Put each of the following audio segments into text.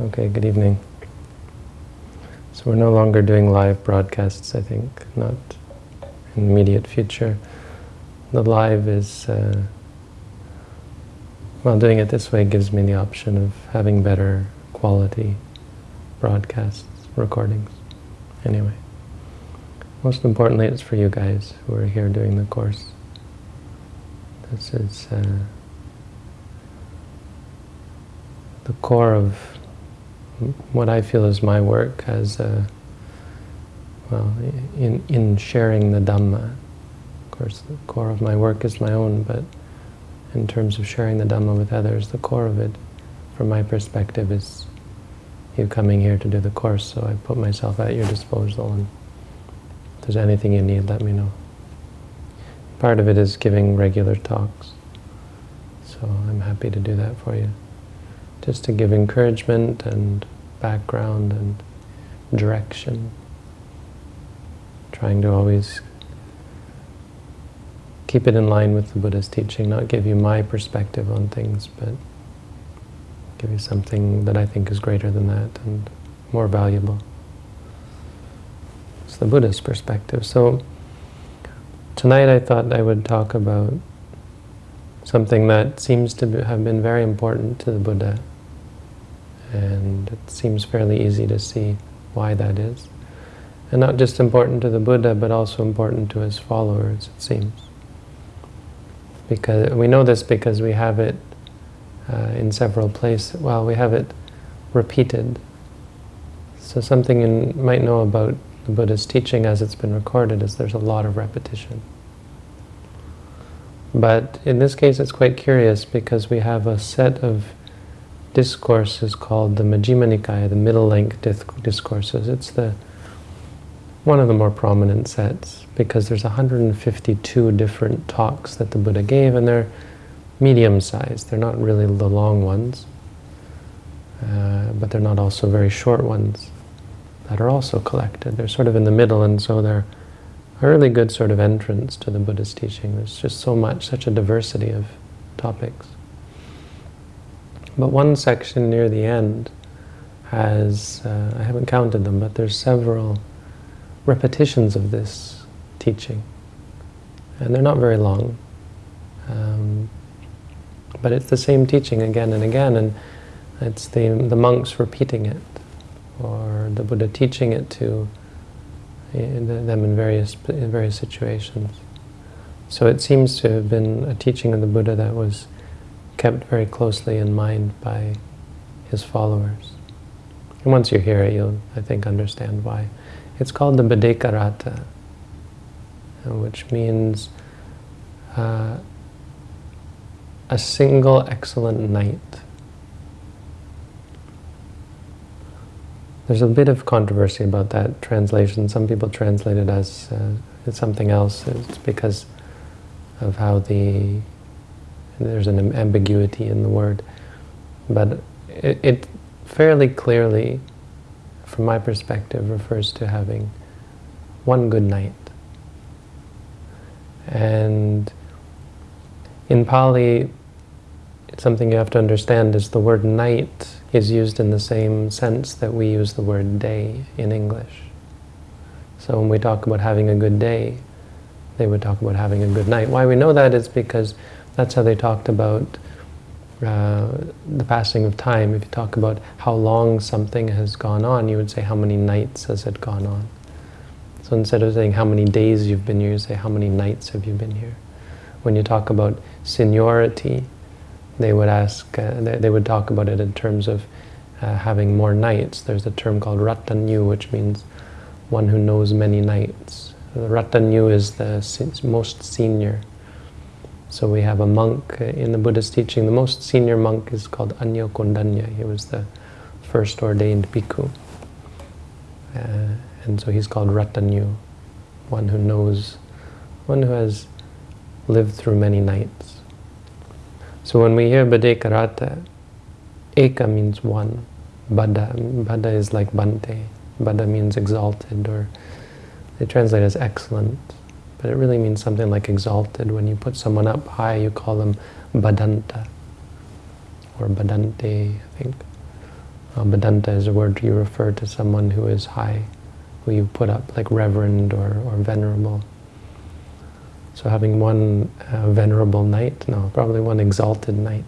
Okay, good evening. So we're no longer doing live broadcasts, I think, not in the immediate future. The live is, uh, well, doing it this way gives me the option of having better quality broadcasts, recordings. Anyway, most importantly, it's for you guys who are here doing the course. This is uh, the core of what I feel is my work as a, well, in, in sharing the Dhamma. Of course, the core of my work is my own, but in terms of sharing the Dhamma with others, the core of it, from my perspective, is you coming here to do the course, so I put myself at your disposal, and if there's anything you need, let me know. Part of it is giving regular talks, so I'm happy to do that for you just to give encouragement and background and direction. Trying to always keep it in line with the Buddha's teaching, not give you my perspective on things, but give you something that I think is greater than that and more valuable. It's the Buddha's perspective. So tonight I thought I would talk about something that seems to have been very important to the Buddha and it seems fairly easy to see why that is. And not just important to the Buddha, but also important to his followers, it seems. Because we know this because we have it uh, in several places. Well, we have it repeated. So something you might know about the Buddha's teaching as it's been recorded is there's a lot of repetition. But in this case it's quite curious because we have a set of discourse is called the Majjhima Nikaya, the middle length discourses. It's the one of the more prominent sets because there's 152 different talks that the Buddha gave and they're medium-sized. They're not really the long ones, uh, but they're not also very short ones that are also collected. They're sort of in the middle and so they're a really good sort of entrance to the Buddha's teaching. There's just so much, such a diversity of topics. But one section near the end has, uh, I haven't counted them, but there's several repetitions of this teaching. And they're not very long. Um, but it's the same teaching again and again, and it's the, the monks repeating it, or the Buddha teaching it to them in various, in various situations. So it seems to have been a teaching of the Buddha that was kept very closely in mind by his followers. And once you hear it, you'll, I think, understand why. It's called the Bhaddekarata, uh, which means uh, a single excellent night. There's a bit of controversy about that translation. Some people translate it as uh, something else. It's because of how the there's an ambiguity in the word. But it, it fairly clearly, from my perspective, refers to having one good night. And in Pali, something you have to understand is the word night is used in the same sense that we use the word day in English. So when we talk about having a good day, they would talk about having a good night. Why we know that is because that's how they talked about uh, the passing of time. If you talk about how long something has gone on, you would say how many nights has it gone on. So instead of saying how many days you've been here, you say how many nights have you been here. When you talk about seniority, they would ask, uh, they, they, would talk about it in terms of uh, having more nights. There's a term called Ratanyu, which means one who knows many nights. Ratanyu is the most senior. So we have a monk in the Buddhist teaching. The most senior monk is called Anya Kondanya. He was the first ordained bhikkhu. Uh, and so he's called Ratanyu, one who knows, one who has lived through many nights. So when we hear Bhaddekarata, Eka means one. Bada, Bada is like Bante. Bada means exalted, or they translate as excellent but it really means something like exalted. When you put someone up high, you call them badanta or badante, I think. Uh, Bhadanta is a word you refer to someone who is high, who you put up like reverend or, or venerable. So having one uh, venerable night, no, probably one exalted night.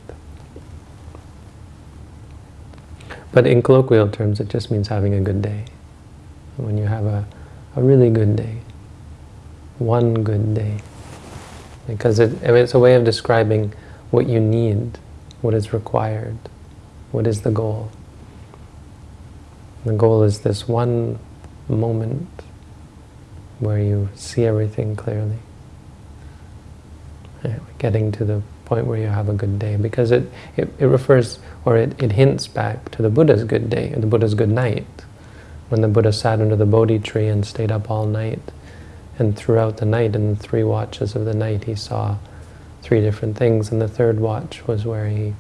But in colloquial terms, it just means having a good day. When you have a, a really good day, one good day. Because it, it's a way of describing what you need, what is required, what is the goal. The goal is this one moment where you see everything clearly. Getting to the point where you have a good day. Because it, it, it refers, or it, it hints back to the Buddha's good day, the Buddha's good night. When the Buddha sat under the Bodhi tree and stayed up all night. And throughout the night, in the three watches of the night, he saw three different things. And the third watch was where he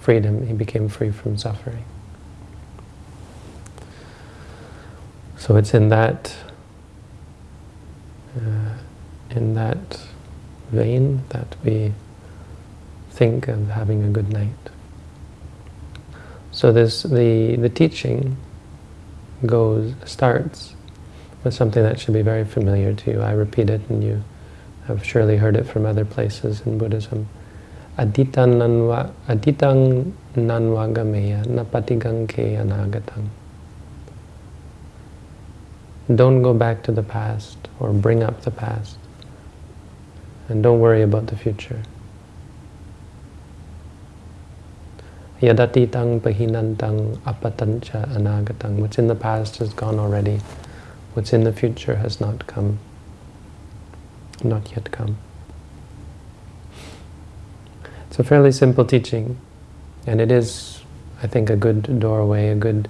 freed him, he became free from suffering. So it's in that, uh, in that vein that we think of having a good night. So this the the teaching goes starts with something that should be very familiar to you. I repeat it, and you have surely heard it from other places in Buddhism. Aditang nanva aditang nanvagameya napatigang ke anagatang. Don't go back to the past or bring up the past. And don't worry about the future. Yadatitang pahinantang apatancha anagatang. What's in the past has gone already. What's in the future has not come. Not yet come. It's a fairly simple teaching. And it is, I think, a good doorway, a good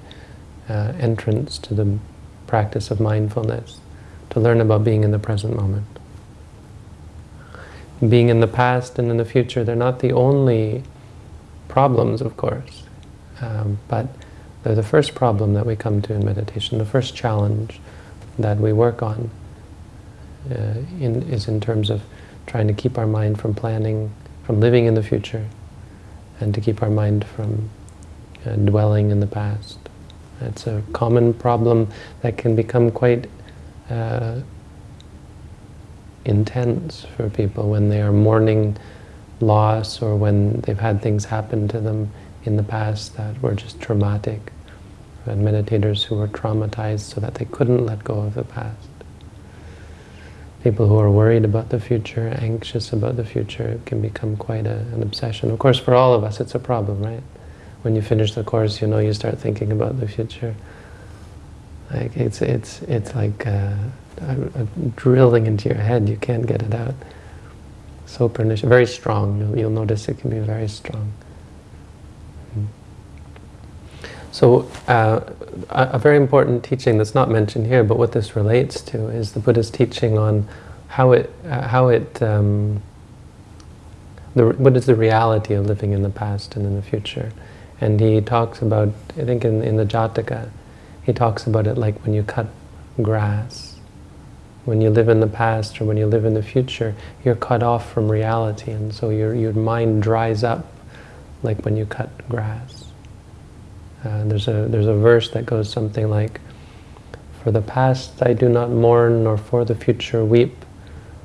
uh, entrance to the practice of mindfulness, to learn about being in the present moment. Being in the past and in the future, they're not the only problems, of course, um, but they're the first problem that we come to in meditation, the first challenge that we work on uh, in, is in terms of trying to keep our mind from planning, from living in the future, and to keep our mind from uh, dwelling in the past. It's a common problem that can become quite uh, intense for people when they are mourning loss or when they've had things happen to them in the past that were just traumatic. And meditators who were traumatized so that they couldn't let go of the past. People who are worried about the future, anxious about the future, can become quite a, an obsession. Of course, for all of us, it's a problem, right? when you finish the course, you know, you start thinking about the future. Like it's it's it's like a, a drilling into your head. You can't get it out. So pernicious, very strong. You'll, you'll notice it can be very strong. So uh, a, very important teaching that's not mentioned here, but what this relates to is the Buddha's teaching on how it uh, how it um, the, what is the reality of living in the past and in the future. And he talks about, I think in, in the Jataka, he talks about it like when you cut grass. When you live in the past or when you live in the future, you're cut off from reality and so your, your mind dries up like when you cut grass. Uh, there's, a, there's a verse that goes something like, For the past I do not mourn, nor for the future weep.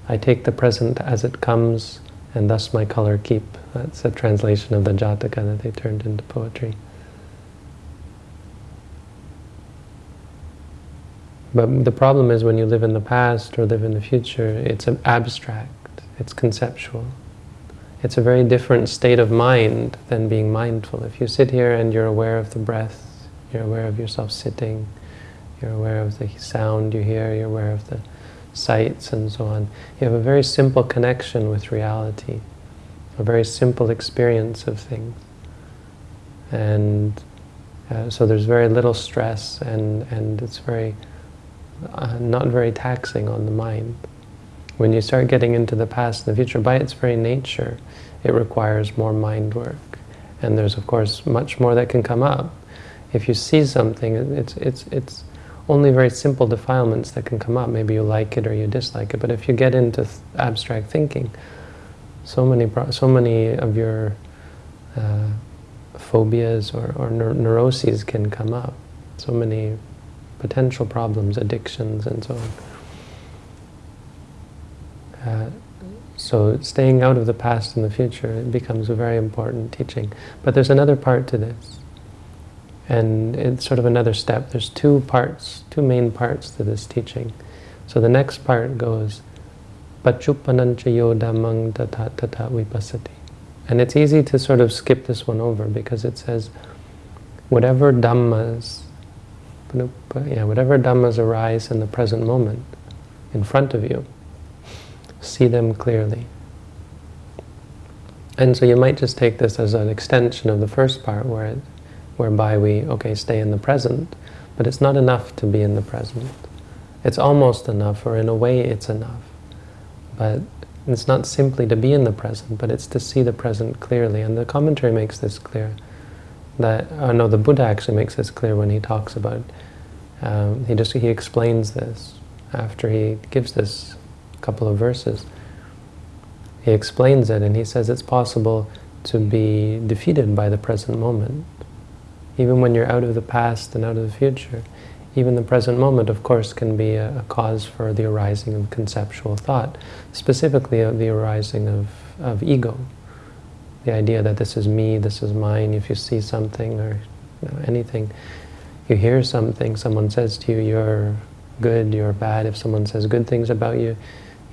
I take the present as it comes, and thus my color keep. That's a translation of the Jataka that they turned into poetry. But the problem is when you live in the past or live in the future, it's abstract, it's conceptual. It's a very different state of mind than being mindful. If you sit here and you're aware of the breath, you're aware of yourself sitting, you're aware of the sound you hear, you're aware of the sights and so on, you have a very simple connection with reality a very simple experience of things. And uh, so there's very little stress and, and it's very, uh, not very taxing on the mind. When you start getting into the past and the future, by its very nature, it requires more mind work. And there's, of course, much more that can come up. If you see something, it's, it's, it's only very simple defilements that can come up. Maybe you like it or you dislike it. But if you get into th abstract thinking, so many, so many of your uh, phobias or, or neur neuroses can come up. So many potential problems, addictions, and so on. Uh, so staying out of the past and the future becomes a very important teaching. But there's another part to this. And it's sort of another step. There's two parts, two main parts to this teaching. So the next part goes, Pachupananchayo dhammang tata tata vipassati. And it's easy to sort of skip this one over because it says, whatever dhammas, yeah, whatever dhammas arise in the present moment, in front of you, see them clearly. And so you might just take this as an extension of the first part where it, whereby we, okay, stay in the present, but it's not enough to be in the present. It's almost enough, or in a way it's enough. But it's not simply to be in the present, but it's to see the present clearly. And the commentary makes this clear. That, oh no, the Buddha actually makes this clear when he talks about, um, he just, he explains this after he gives this couple of verses. He explains it and he says it's possible to be defeated by the present moment. Even when you're out of the past and out of the future, even the present moment, of course, can be a, a cause for the arising of conceptual thought, specifically of the arising of, of ego. The idea that this is me, this is mine, if you see something or you know, anything, you hear something, someone says to you, you're good, you're bad, if someone says good things about you,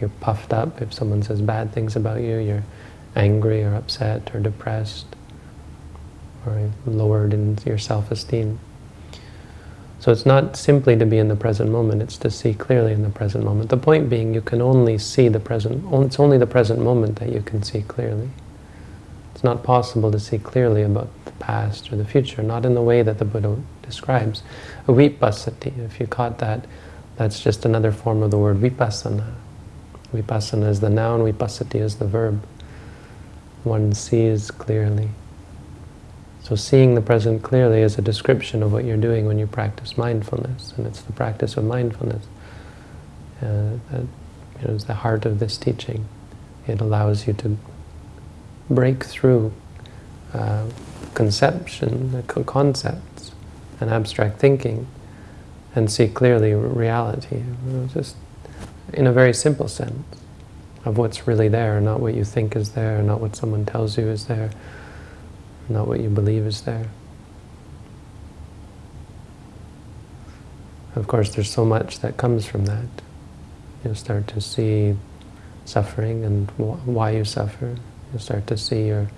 you're puffed up, if someone says bad things about you, you're angry or upset or depressed or lowered in your self-esteem. So it's not simply to be in the present moment, it's to see clearly in the present moment. The point being you can only see the present, it's only the present moment that you can see clearly. It's not possible to see clearly about the past or the future, not in the way that the Buddha describes. Vipassati, if you caught that, that's just another form of the word vipassana. Vipassana is the noun, vipassati is the verb. One sees clearly. So seeing the present clearly is a description of what you're doing when you practice mindfulness, and it's the practice of mindfulness uh, that you know, is the heart of this teaching. It allows you to break through uh, conception, concepts, and abstract thinking, and see clearly reality, you know, just in a very simple sense of what's really there, not what you think is there, not what someone tells you is there, not what you believe is there. Of course, there's so much that comes from that. You'll start to see suffering and wh why you suffer. You'll start to see your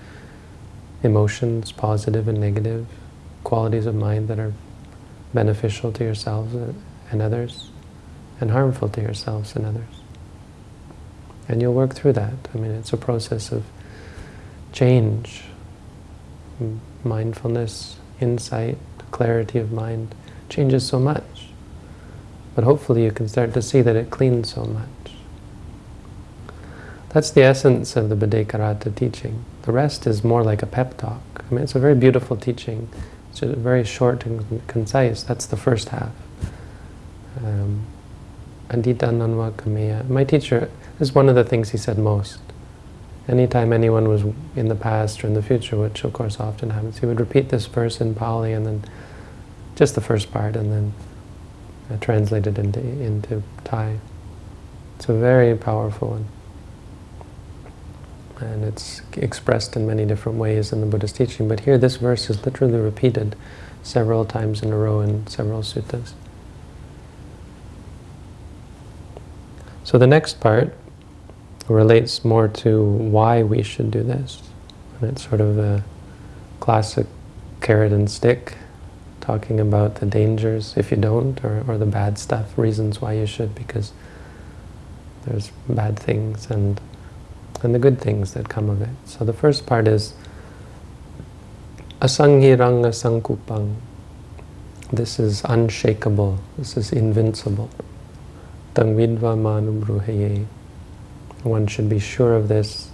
emotions, positive and negative, qualities of mind that are beneficial to yourselves and others, and harmful to yourselves and others. And you'll work through that. I mean, it's a process of change, mindfulness, insight, clarity of mind changes so much. But hopefully you can start to see that it cleans so much. That's the essence of the Bhaddekarata teaching. The rest is more like a pep talk. I mean, it's a very beautiful teaching. It's very short and concise. That's the first half. Um, Adita Kameya. My teacher, this is one of the things he said most anytime anyone was in the past or in the future, which of course often happens, he would repeat this verse in Pali and then just the first part and then uh, translate it into, into Thai. It's a very powerful one. And it's expressed in many different ways in the Buddha's teaching, but here this verse is literally repeated several times in a row in several suttas. So the next part relates more to why we should do this. And it's sort of a classic carrot and stick, talking about the dangers if you don't, or, or the bad stuff, reasons why you should, because there's bad things and and the good things that come of it. So the first part is Asanghiranga sankupang. This is unshakable. This is invincible. Tangvidva manubruheye. One should be sure of this.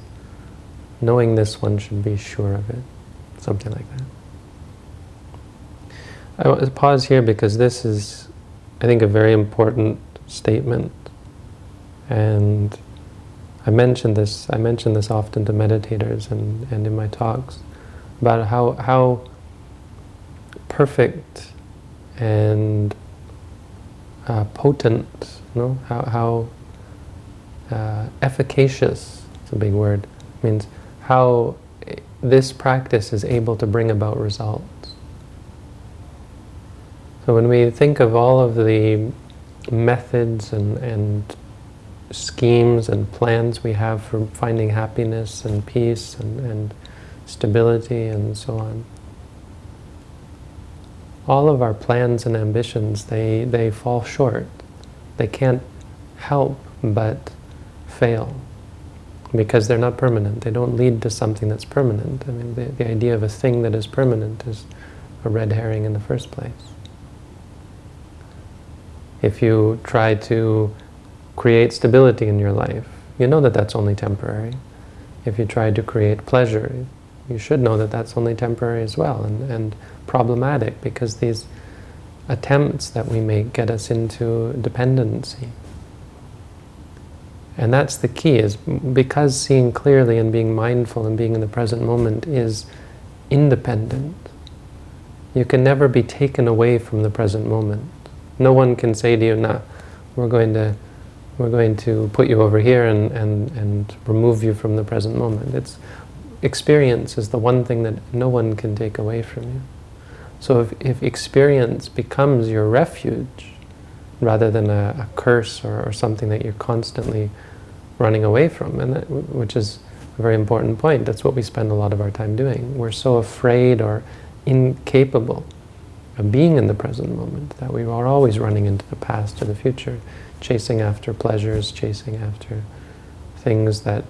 Knowing this, one should be sure of it. Something like that. I want to pause here because this is, I think, a very important statement. And I mention this, I mention this often to meditators and, and in my talks. about how, how perfect and uh, potent, you know, how, how uh, efficacious, it's a big word, means how this practice is able to bring about results. So when we think of all of the methods and, and schemes and plans we have for finding happiness and peace and, and stability and so on, all of our plans and ambitions, they, they fall short. They can't help but fail because they're not permanent. They don't lead to something that's permanent. I mean, the, the idea of a thing that is permanent is a red herring in the first place. If you try to create stability in your life, you know that that's only temporary. If you try to create pleasure, you should know that that's only temporary as well and, and problematic because these attempts that we make get us into dependency. And that's the key, is because seeing clearly and being mindful and being in the present moment is independent, you can never be taken away from the present moment. No one can say to you, nah, we're going to, we're going to put you over here and, and, and remove you from the present moment. It's, experience is the one thing that no one can take away from you. So if, if experience becomes your refuge, rather than a, a curse or, or, something that you're constantly running away from, and that, which is a very important point. That's what we spend a lot of our time doing. We're so afraid or incapable of being in the present moment that we are always running into the past or the future, chasing after pleasures, chasing after things that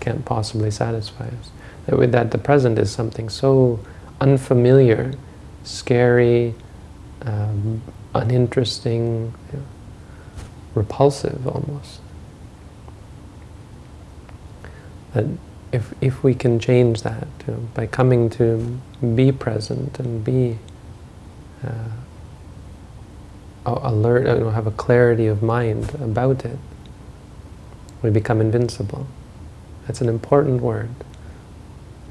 can't possibly satisfy us. That, that the present is something so unfamiliar, scary, um, uninteresting, you know, repulsive almost. That if, if we can change that you know, by coming to be present and be uh, alert, you know, have a clarity of mind about it, we become invincible. That's an important word.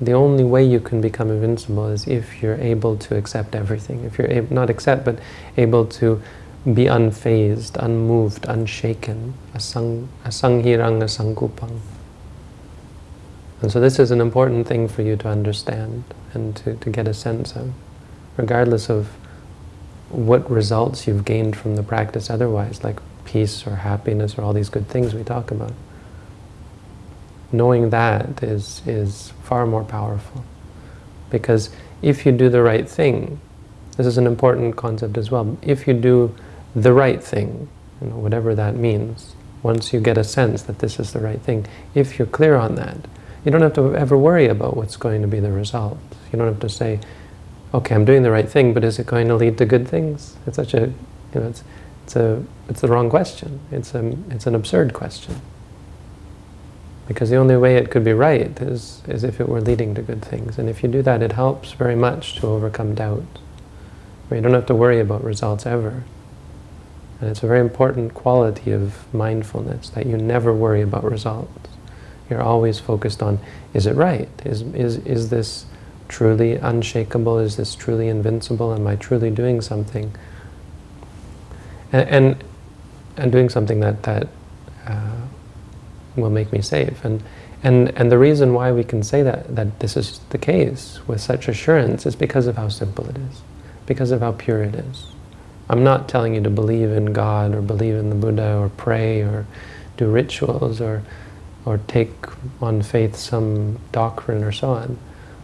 The only way you can become invincible is if you're able to accept everything. If you're able, not accept, but able to be unfazed, unmoved, unshaken. Asang, asanghirang asangkupang. And so this is an important thing for you to understand and to, to get a sense of, regardless of what results you've gained from the practice otherwise, like peace or happiness or all these good things we talk about. Knowing that is, is far more powerful. Because if you do the right thing, this is an important concept as well, if you do the right thing, you know, whatever that means, once you get a sense that this is the right thing, if you're clear on that, you don't have to ever worry about what's going to be the result. You don't have to say, okay, I'm doing the right thing, but is it going to lead to good things? It's such a, you know, it's, it's a, it's the wrong question. It's a, it's an absurd question. Because the only way it could be right is, is if it were leading to good things. And if you do that, it helps very much to overcome doubt. You don't have to worry about results ever. And it's a very important quality of mindfulness, that you never worry about results. You're always focused on, is it right? Is, is, is this truly unshakable? Is this truly invincible? Am I truly doing something? And, and, and doing something that, that uh, will make me safe. And, and, and the reason why we can say that, that this is the case with such assurance is because of how simple it is, because of how pure it is. I'm not telling you to believe in God or believe in the Buddha or pray or do rituals or, or take on faith some doctrine or so on.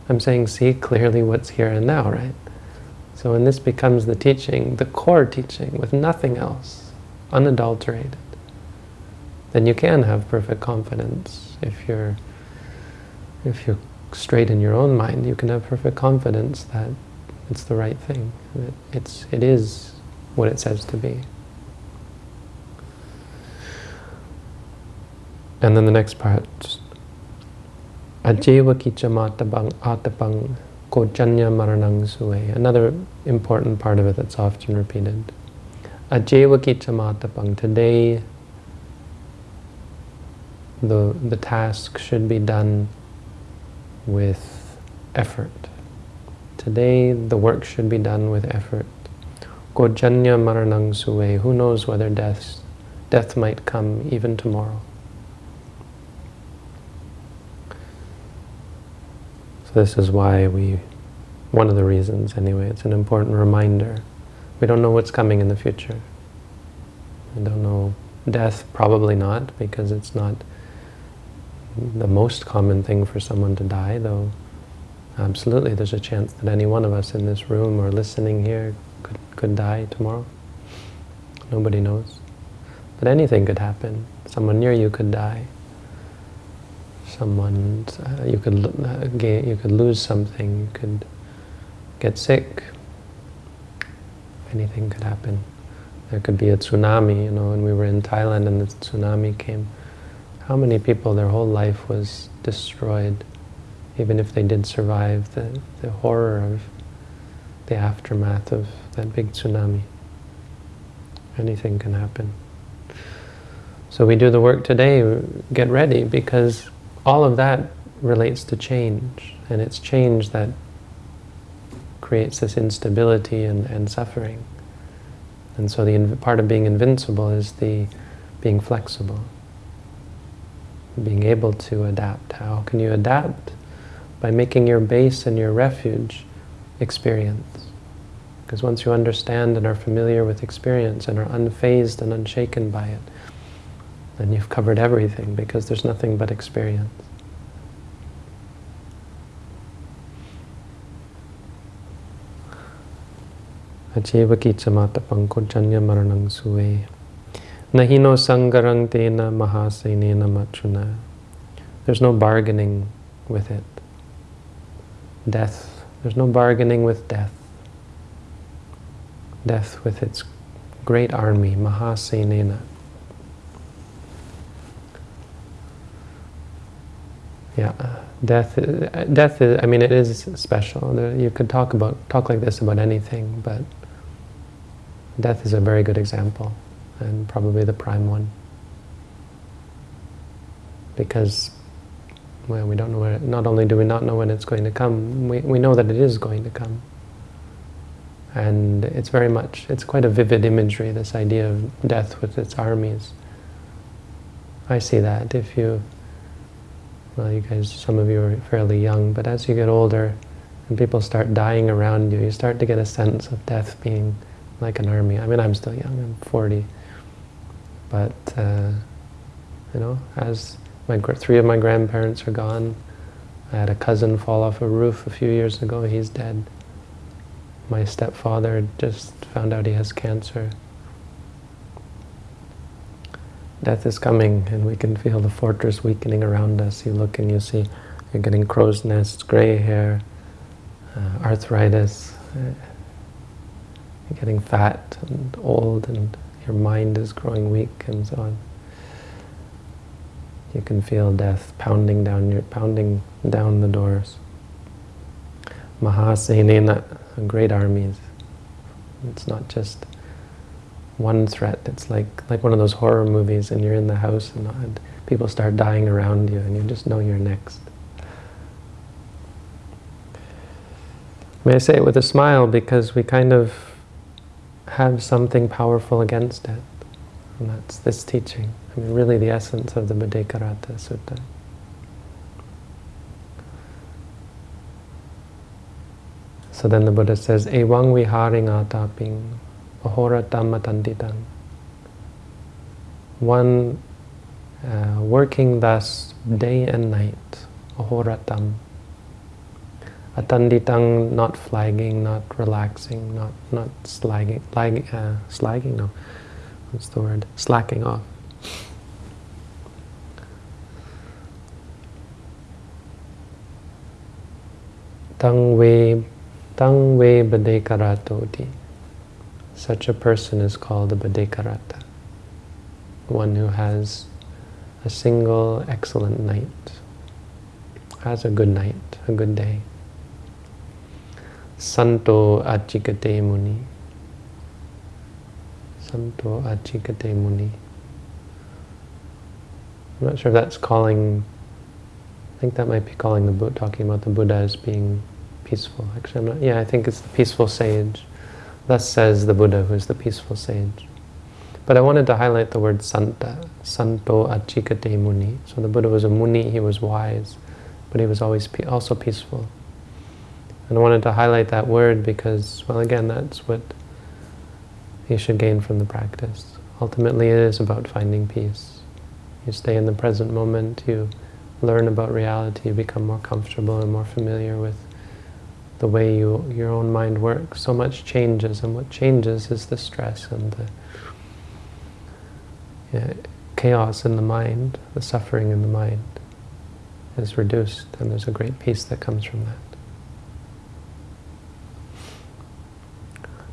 I'm saying see clearly what's here and now, right? So when this becomes the teaching, the core teaching, with nothing else, unadulterated, then you can have perfect confidence. If you're, if you're straight in your own mind, you can have perfect confidence that it's the right thing. That it's, it is what it says to be. And then the next part, Ajeva atapang maranang. Another important part of it that's often repeated. Ajeva. Today the, the task should be done with effort. Today the work should be done with effort. Gojanya maranang sue. Who knows whether death, death might come even tomorrow. So this is why we, one of the reasons anyway, it's an important reminder. We don't know what's coming in the future. We don't know death, probably not, because it's not the most common thing for someone to die, though absolutely there's a chance that any one of us in this room or listening here could, could die tomorrow. Nobody knows. But anything could happen. Someone near you could die. Someone, uh, you could uh, you could lose something. You could get sick. Anything could happen. There could be a tsunami. You know, when we were in Thailand and the tsunami came, how many people their whole life was destroyed, even if they did survive the, the horror of the aftermath of that big tsunami. Anything can happen. So we do the work today, get ready, because all of that relates to change, and it's change that creates this instability and, and suffering. And so the part of being invincible is the being flexible, being able to adapt. How can you adapt? By making your base and your refuge experience. Because once you understand and are familiar with experience and are unfazed and unshaken by it, then you've covered everything because there's nothing but experience. Acheva pankojanya maranang suve. Nahino sangarang tena mahasenena machuna. There's no bargaining with it. Death. There's no bargaining with death death with its great army, Mahasenena. Yeah, death. Death is. I mean, it is special. You could talk about talk like this about anything, but death is a very good example, and probably the prime one, because well, we don't know. Where, not only do we not know when it's going to come, we we know that it is going to come. And it's very much, it's quite a vivid imagery, this idea of death with its armies. I see that if you, well you guys, some of you are fairly young, but as you get older and people start dying around you, you start to get a sense of death being like an army. I mean, I'm still young, I'm 40. But, uh, you know, as my three of my grandparents are gone, I had a cousin fall off a roof a few years ago, he's dead. My stepfather just found out he has cancer. Death is coming and we can feel the fortress weakening around us. You look and you see you're getting crow's nests, gray hair, uh, arthritis, uh, getting fat and old and your mind is growing weak and so on. You can feel death pounding down your pounding down the doors. Mahasenena, great armies. It's not just one threat. It's like like one of those horror movies, and you're in the house, and, and people start dying around you, and you just know you're next. May I say it with a smile because we kind of have something powerful against it. And that's this teaching. I mean, really the essence of the Bhaddekaratta Sutta. So then the Buddha says, Evang viharing ataping, ahoratam matanditang. One uh, working thus day and night, ahoratam. Atanditang, not flagging, not relaxing, not not slagging, lag, uh, slagging, no, what's the word? Slacking off. Tang wei Tang. Such a person is called a badekarata. One who has a single excellent night. Has a good night, a good day. Santo Achikate Muni. Santo Achikate Muni. I'm not sure if that's calling, I think that might be calling the Buddha, talking about the Buddha as being peaceful. Actually, I'm not, yeah, I think it's the peaceful sage. Thus says the Buddha, who is the peaceful sage. But I wanted to highlight the word santa, santo achikate muni. So the Buddha was a muni, he was wise, but he was always also peaceful. And I wanted to highlight that word because, well, again, that's what you should gain from the practice. Ultimately, it is about finding peace. You stay in the present moment, you learn about reality, you become more comfortable and more familiar with the way you, your own mind works. So much changes, and what changes is the stress and the chaos in the mind, the suffering in the mind is reduced, and there's a great peace that comes from that.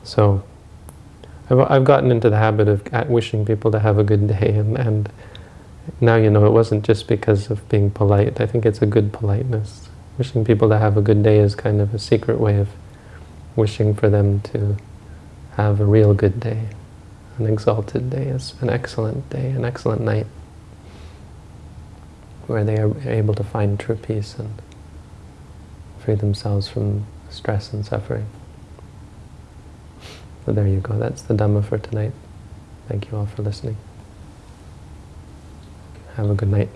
So, I've, I've gotten into the habit of wishing people to have a good day, and, and now you know it wasn't just because of being polite. I think it's a good politeness. Wishing people to have a good day is kind of a secret way of wishing for them to have a real good day, an exalted day, an excellent day, an excellent night, where they are able to find true peace and free themselves from stress and suffering. So there you go. That's the Dhamma for tonight. Thank you all for listening. Have a good night.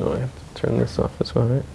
Oh, I have to turn this off as well, right?